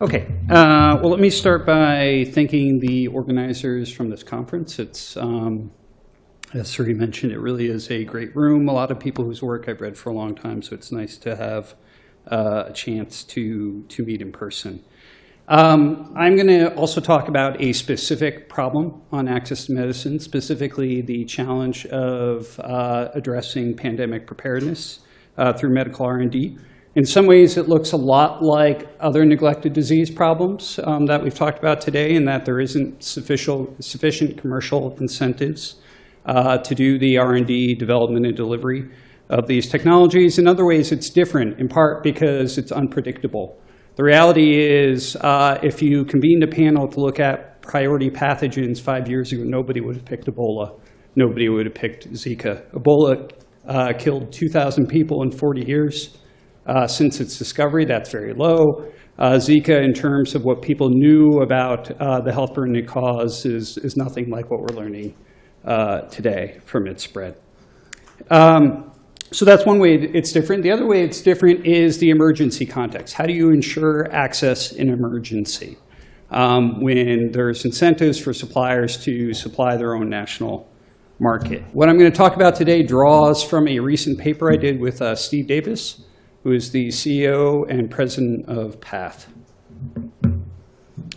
Okay, uh, well, let me start by thanking the organizers from this conference. It's, um, as Suri mentioned, it really is a great room. A lot of people whose work I've read for a long time, so it's nice to have uh, a chance to, to meet in person. Um, I'm going to also talk about a specific problem on access to medicine, specifically the challenge of uh, addressing pandemic preparedness uh, through medical R&D. In some ways, it looks a lot like other neglected disease problems um, that we've talked about today, in that there isn't sufficient, sufficient commercial incentives uh, to do the R&D development and delivery of these technologies. In other ways, it's different, in part because it's unpredictable. The reality is, uh, if you convened a panel to look at priority pathogens five years ago, nobody would have picked Ebola. Nobody would have picked Zika. Ebola uh, killed 2,000 people in 40 years. Uh, since its discovery, that's very low. Uh, Zika, in terms of what people knew about uh, the health burden it caused, is, is nothing like what we're learning uh, today from its spread. Um, so that's one way it's different. The other way it's different is the emergency context. How do you ensure access in emergency um, when there's incentives for suppliers to supply their own national market? What I'm going to talk about today draws from a recent paper I did with uh, Steve Davis, who is the CEO and president of PATH.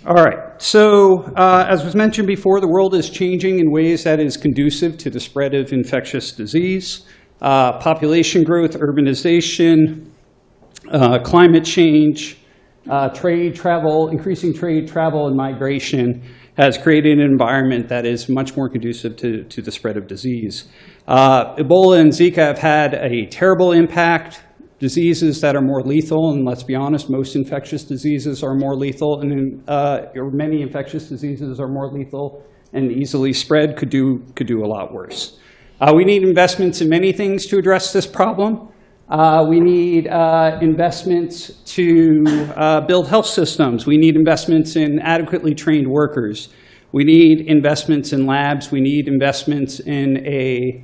All right, so uh, as was mentioned before, the world is changing in ways that is conducive to the spread of infectious disease. Uh, population growth, urbanization, uh, climate change, uh, trade, travel, increasing trade, travel, and migration has created an environment that is much more conducive to, to the spread of disease. Uh, Ebola and Zika have had a terrible impact diseases that are more lethal, and let's be honest, most infectious diseases are more lethal, and uh, many infectious diseases are more lethal and easily spread, could do, could do a lot worse. Uh, we need investments in many things to address this problem. Uh, we need uh, investments to uh, build health systems. We need investments in adequately trained workers. We need investments in labs. We need investments in a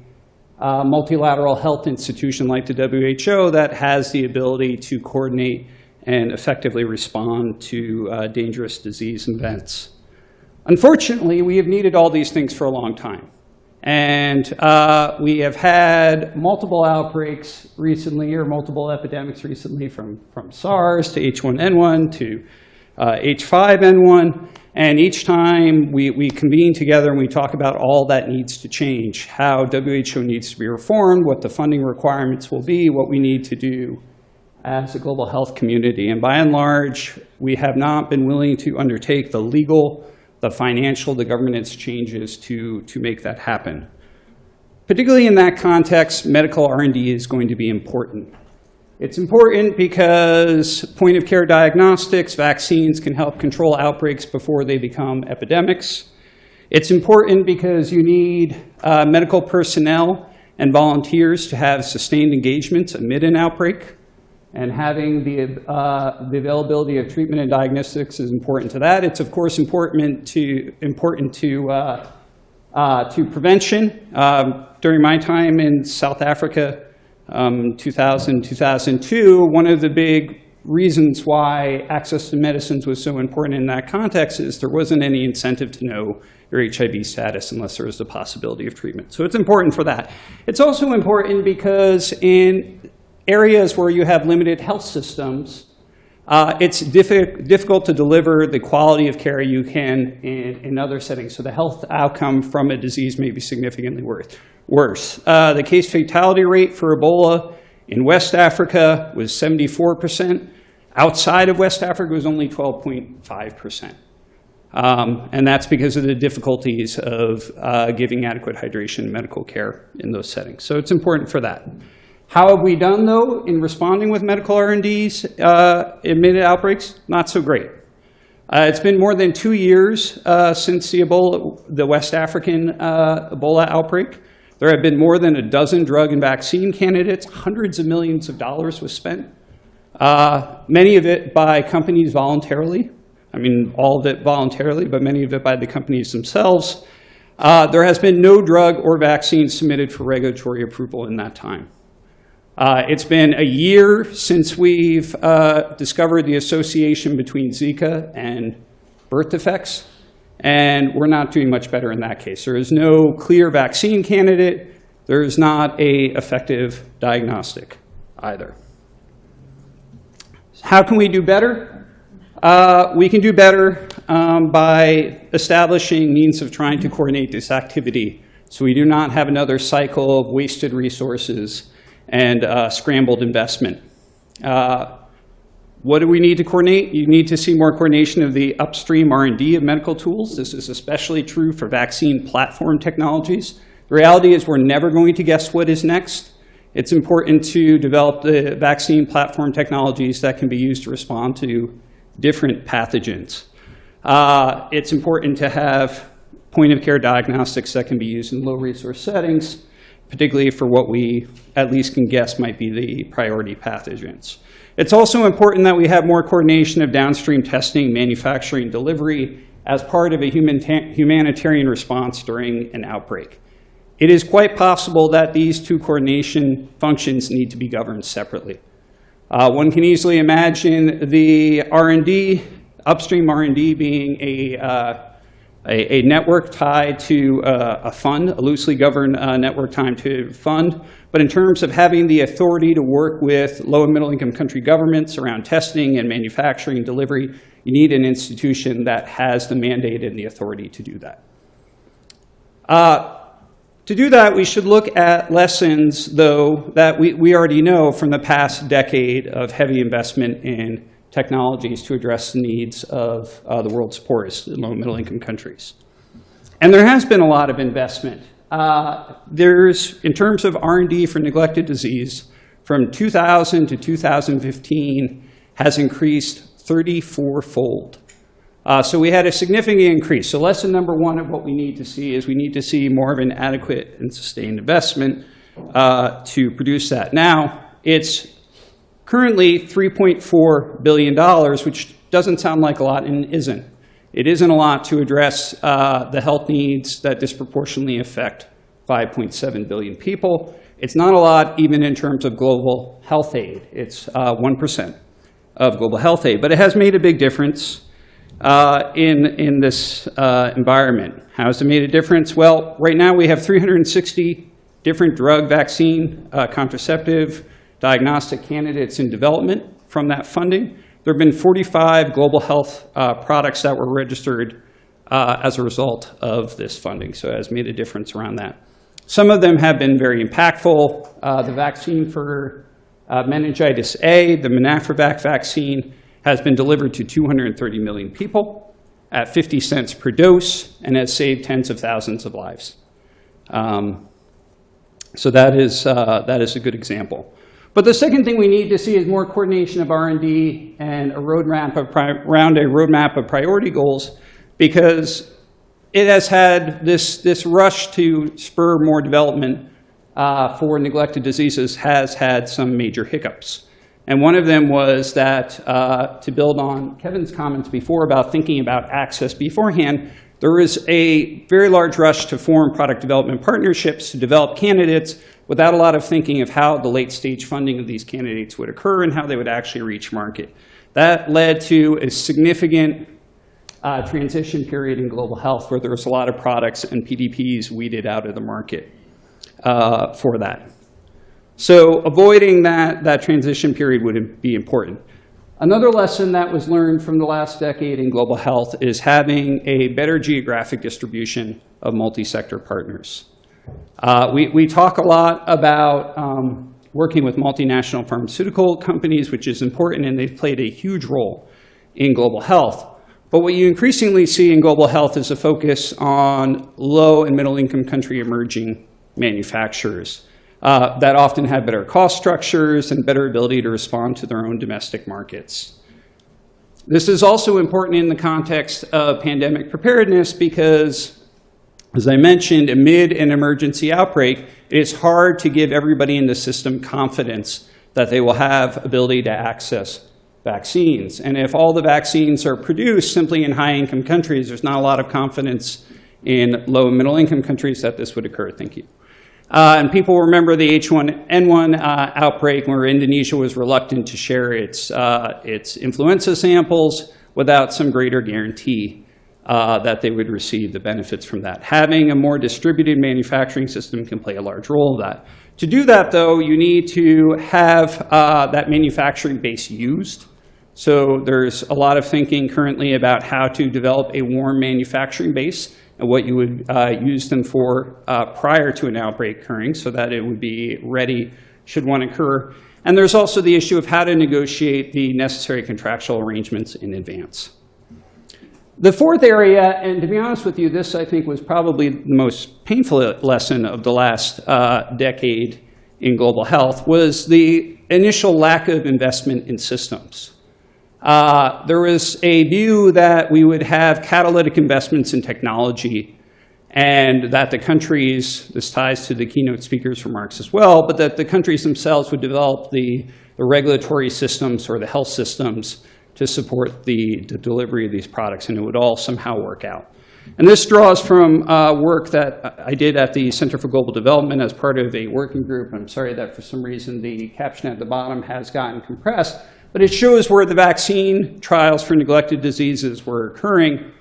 uh, multilateral health institution like the WHO that has the ability to coordinate and effectively respond to uh, dangerous disease events. Unfortunately, we have needed all these things for a long time. And uh, we have had multiple outbreaks recently, or multiple epidemics recently, from, from SARS to H1N1 to uh, H5N1. And each time we, we convene together and we talk about all that needs to change, how WHO needs to be reformed, what the funding requirements will be, what we need to do as a global health community. And by and large, we have not been willing to undertake the legal, the financial, the governance changes to, to make that happen. Particularly in that context, medical R&D is going to be important. It's important because point of care diagnostics, vaccines can help control outbreaks before they become epidemics. It's important because you need uh, medical personnel and volunteers to have sustained engagements amid an outbreak. And having the, uh, the availability of treatment and diagnostics is important to that. It's, of course, important to, important to, uh, uh to prevention. Um, during my time in South Africa, um, 2000, 2002, one of the big reasons why access to medicines was so important in that context is there wasn't any incentive to know your HIV status unless there was the possibility of treatment. So it's important for that. It's also important because in areas where you have limited health systems, uh, it's diffi difficult to deliver the quality of care you can in, in other settings. So the health outcome from a disease may be significantly worse worse. Uh, the case fatality rate for Ebola in West Africa was 74%. Outside of West Africa was only 12.5%. Um, and that's because of the difficulties of uh, giving adequate hydration and medical care in those settings. So it's important for that. How have we done, though, in responding with medical R&Ds uh, admitted outbreaks? Not so great. Uh, it's been more than two years uh, since the Ebola, the West African uh, Ebola outbreak. There have been more than a dozen drug and vaccine candidates. Hundreds of millions of dollars was spent. Uh, many of it by companies voluntarily. I mean, all of it voluntarily, but many of it by the companies themselves. Uh, there has been no drug or vaccine submitted for regulatory approval in that time. Uh, it's been a year since we've uh, discovered the association between Zika and birth defects, and we're not doing much better in that case. There is no clear vaccine candidate. There is not a effective diagnostic either. How can we do better? Uh, we can do better um, by establishing means of trying to coordinate this activity so we do not have another cycle of wasted resources and uh, scrambled investment. Uh, what do we need to coordinate? You need to see more coordination of the upstream R&D of medical tools. This is especially true for vaccine platform technologies. The reality is we're never going to guess what is next. It's important to develop the vaccine platform technologies that can be used to respond to different pathogens. Uh, it's important to have point-of-care diagnostics that can be used in low-resource settings particularly for what we at least can guess might be the priority pathogens. It's also important that we have more coordination of downstream testing, manufacturing, delivery as part of a human humanitarian response during an outbreak. It is quite possible that these two coordination functions need to be governed separately. Uh, one can easily imagine the R&D, upstream R&D being a uh, a, a network tied to uh, a fund, a loosely governed uh, network tied to fund. But in terms of having the authority to work with low and middle income country governments around testing and manufacturing and delivery, you need an institution that has the mandate and the authority to do that. Uh, to do that, we should look at lessons, though, that we, we already know from the past decade of heavy investment in technologies to address the needs of uh, the world's poorest low and middle income countries. And there has been a lot of investment. Uh, there's, in terms of R&D for neglected disease, from 2000 to 2015 has increased 34-fold. Uh, so we had a significant increase. So lesson number one of what we need to see is we need to see more of an adequate and sustained investment uh, to produce that. Now, it's currently $3.4 billion, which doesn't sound like a lot and isn't. It isn't a lot to address uh, the health needs that disproportionately affect 5.7 billion people. It's not a lot even in terms of global health aid. It's uh, 1% of global health aid, but it has made a big difference uh, in, in this uh, environment. How has it made a difference? Well, right now we have 360 different drug, vaccine, uh, contraceptive, diagnostic candidates in development from that funding. There have been 45 global health uh, products that were registered uh, as a result of this funding, so it has made a difference around that. Some of them have been very impactful. Uh, the vaccine for uh, meningitis A, the MenAfriVac vaccine, has been delivered to 230 million people at 50 cents per dose and has saved tens of thousands of lives. Um, so that is, uh, that is a good example. But the second thing we need to see is more coordination of R&D and a roadmap of around a roadmap of priority goals because it has had this, this rush to spur more development uh, for neglected diseases has had some major hiccups. And one of them was that, uh, to build on Kevin's comments before about thinking about access beforehand, there was a very large rush to form product development partnerships to develop candidates without a lot of thinking of how the late stage funding of these candidates would occur and how they would actually reach market. That led to a significant uh, transition period in global health where there was a lot of products and PDPs weeded out of the market uh, for that. So avoiding that, that transition period would be important. Another lesson that was learned from the last decade in global health is having a better geographic distribution of multi-sector partners. Uh, we, we talk a lot about um, working with multinational pharmaceutical companies, which is important, and they've played a huge role in global health. But what you increasingly see in global health is a focus on low and middle income country emerging manufacturers uh, that often have better cost structures and better ability to respond to their own domestic markets. This is also important in the context of pandemic preparedness because as I mentioned, amid an emergency outbreak, it is hard to give everybody in the system confidence that they will have ability to access vaccines. And if all the vaccines are produced simply in high-income countries, there's not a lot of confidence in low and middle-income countries that this would occur. Thank you. Uh, and people remember the H1N1 uh, outbreak where Indonesia was reluctant to share its, uh, its influenza samples without some greater guarantee uh, that they would receive the benefits from that. Having a more distributed manufacturing system can play a large role in that. To do that, though, you need to have uh, that manufacturing base used. So there's a lot of thinking currently about how to develop a warm manufacturing base and what you would uh, use them for uh, prior to an outbreak occurring so that it would be ready should one occur. And there's also the issue of how to negotiate the necessary contractual arrangements in advance. The fourth area, and to be honest with you, this I think was probably the most painful lesson of the last uh, decade in global health, was the initial lack of investment in systems. Uh, there was a view that we would have catalytic investments in technology and that the countries, this ties to the keynote speaker's remarks as well, but that the countries themselves would develop the, the regulatory systems or the health systems to support the, the delivery of these products, and it would all somehow work out. And this draws from uh, work that I did at the Center for Global Development as part of a working group. I'm sorry that for some reason the caption at the bottom has gotten compressed, but it shows where the vaccine trials for neglected diseases were occurring.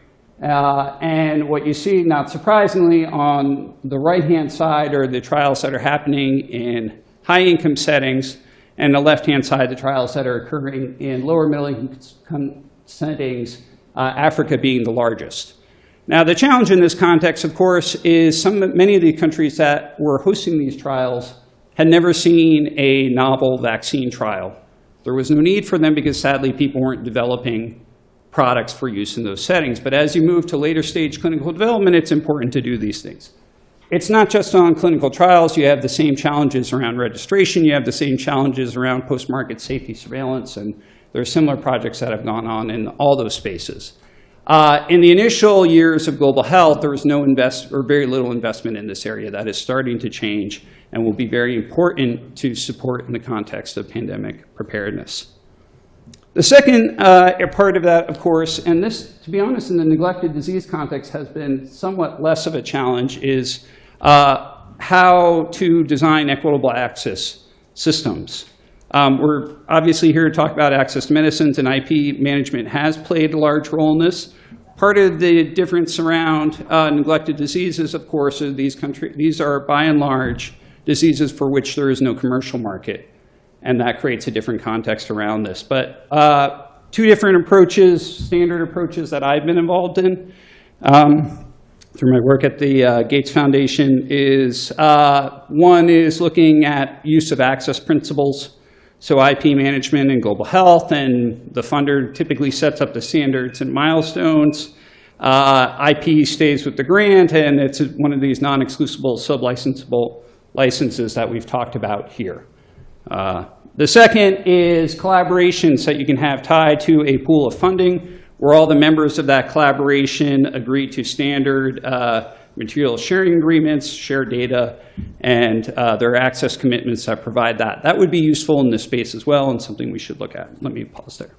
Uh, and what you see, not surprisingly, on the right-hand side are the trials that are happening in high-income settings, and the left-hand side, the trials that are occurring in lower middle-income settings, uh, Africa being the largest. Now, the challenge in this context, of course, is some, many of the countries that were hosting these trials had never seen a novel vaccine trial. There was no need for them because, sadly, people weren't developing products for use in those settings. But as you move to later stage clinical development, it's important to do these things. It's not just on clinical trials. You have the same challenges around registration. You have the same challenges around post-market safety surveillance. And there are similar projects that have gone on in all those spaces. Uh, in the initial years of global health, there was no invest or very little investment in this area. That is starting to change and will be very important to support in the context of pandemic preparedness. The second uh, part of that, of course, and this, to be honest, in the neglected disease context has been somewhat less of a challenge, is uh, how to design equitable access systems. Um, we're obviously here to talk about access to medicines, and IP management has played a large role in this. Part of the difference around uh, neglected diseases, of course, these, country, these are by and large diseases for which there is no commercial market, and that creates a different context around this. But uh, two different approaches, standard approaches that I've been involved in. Um, through my work at the uh, Gates Foundation is uh, one is looking at use of access principles, so IP management and global health, and the funder typically sets up the standards and milestones. Uh, IP stays with the grant, and it's one of these non-exclusible sub-licensable licenses that we've talked about here. Uh, the second is collaborations that you can have tied to a pool of funding where all the members of that collaboration agree to standard uh, material sharing agreements, share data, and uh, access commitments that provide that. That would be useful in this space as well and something we should look at. Let me pause there.